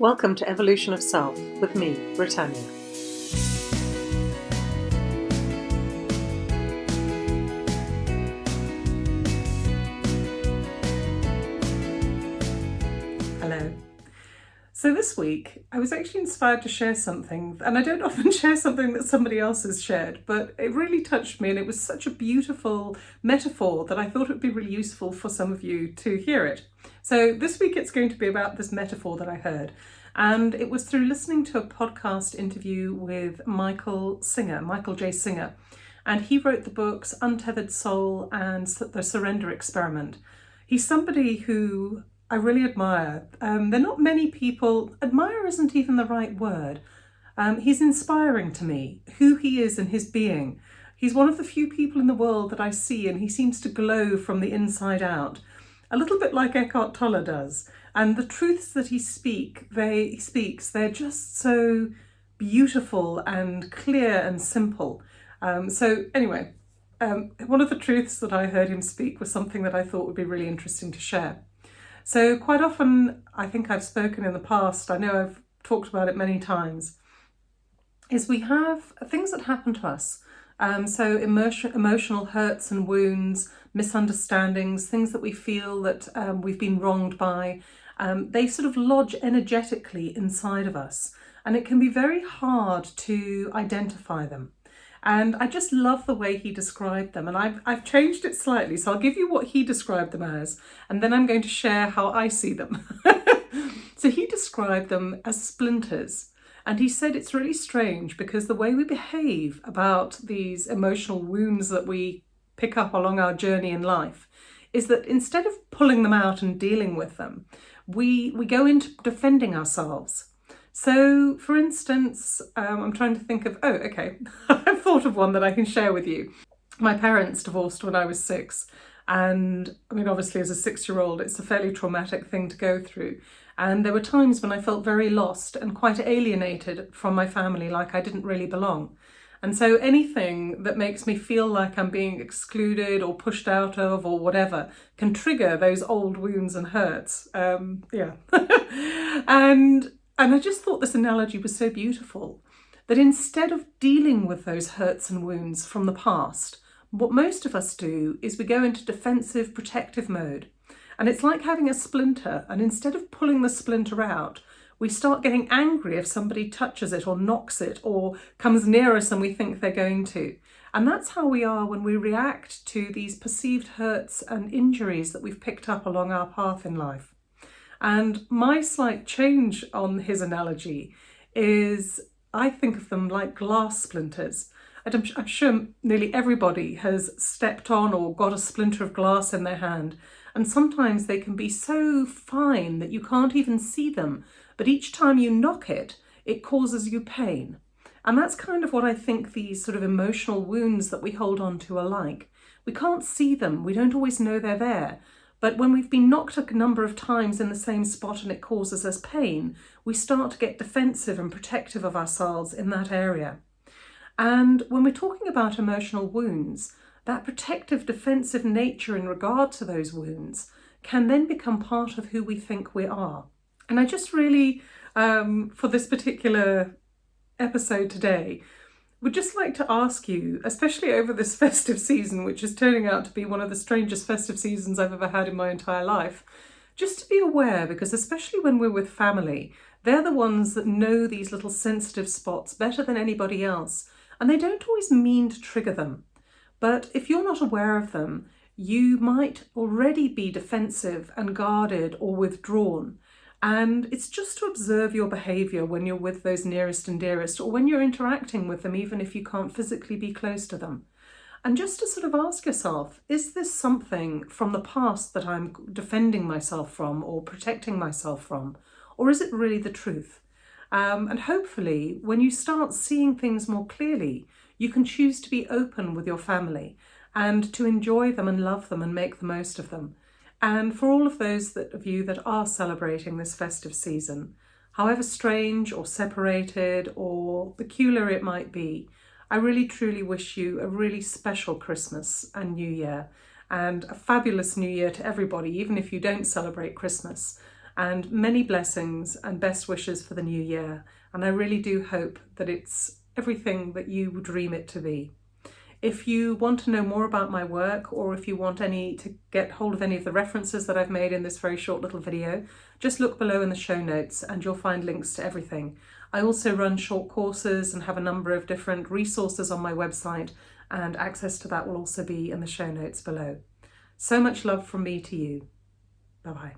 Welcome to Evolution of Self with me, Britannia. So this week I was actually inspired to share something and I don't often share something that somebody else has shared but it really touched me and it was such a beautiful metaphor that I thought it would be really useful for some of you to hear it. So this week it's going to be about this metaphor that I heard and it was through listening to a podcast interview with Michael Singer, Michael J. Singer and he wrote the books Untethered Soul and The Surrender Experiment. He's somebody who I really admire. Um, there are not many people, admire isn't even the right word. Um, he's inspiring to me, who he is and his being. He's one of the few people in the world that I see and he seems to glow from the inside out, a little bit like Eckhart Tolle does. And the truths that he speak, they he speaks, they're just so beautiful and clear and simple. Um, so anyway, um, one of the truths that I heard him speak was something that I thought would be really interesting to share. So quite often, I think I've spoken in the past, I know I've talked about it many times, is we have things that happen to us. Um, so emotion, emotional hurts and wounds, misunderstandings, things that we feel that um, we've been wronged by, um, they sort of lodge energetically inside of us. And it can be very hard to identify them. And I just love the way he described them. And I've, I've changed it slightly. So I'll give you what he described them as, and then I'm going to share how I see them. so he described them as splinters. And he said it's really strange because the way we behave about these emotional wounds that we pick up along our journey in life is that instead of pulling them out and dealing with them, we, we go into defending ourselves. So for instance, um, I'm trying to think of, oh, okay, I've thought of one that I can share with you. My parents divorced when I was six and I mean, obviously as a six-year-old, it's a fairly traumatic thing to go through. And there were times when I felt very lost and quite alienated from my family, like I didn't really belong. And so anything that makes me feel like I'm being excluded or pushed out of or whatever can trigger those old wounds and hurts. Um, yeah. and and I just thought this analogy was so beautiful that instead of dealing with those hurts and wounds from the past, what most of us do is we go into defensive protective mode. And it's like having a splinter and instead of pulling the splinter out, we start getting angry if somebody touches it or knocks it or comes near us and we think they're going to. And that's how we are when we react to these perceived hurts and injuries that we've picked up along our path in life. And my slight change on his analogy is I think of them like glass splinters. I'm, I'm sure nearly everybody has stepped on or got a splinter of glass in their hand. And sometimes they can be so fine that you can't even see them. But each time you knock it, it causes you pain. And that's kind of what I think these sort of emotional wounds that we hold on to are like. We can't see them. We don't always know they're there. But when we've been knocked a number of times in the same spot and it causes us pain, we start to get defensive and protective of ourselves in that area. And when we're talking about emotional wounds, that protective defensive nature in regard to those wounds can then become part of who we think we are. And I just really, um, for this particular episode today, would just like to ask you, especially over this festive season, which is turning out to be one of the strangest festive seasons I've ever had in my entire life, just to be aware, because especially when we're with family, they're the ones that know these little sensitive spots better than anybody else, and they don't always mean to trigger them. But if you're not aware of them, you might already be defensive and guarded or withdrawn, and it's just to observe your behaviour when you're with those nearest and dearest or when you're interacting with them, even if you can't physically be close to them. And just to sort of ask yourself, is this something from the past that I'm defending myself from or protecting myself from? Or is it really the truth? Um, and hopefully, when you start seeing things more clearly, you can choose to be open with your family and to enjoy them and love them and make the most of them. And for all of those that, of you that are celebrating this festive season, however strange or separated or peculiar it might be, I really truly wish you a really special Christmas and New Year and a fabulous New Year to everybody, even if you don't celebrate Christmas. and many blessings and best wishes for the new year. And I really do hope that it's everything that you would dream it to be. If you want to know more about my work or if you want any to get hold of any of the references that I've made in this very short little video, just look below in the show notes and you'll find links to everything. I also run short courses and have a number of different resources on my website and access to that will also be in the show notes below. So much love from me to you. Bye bye.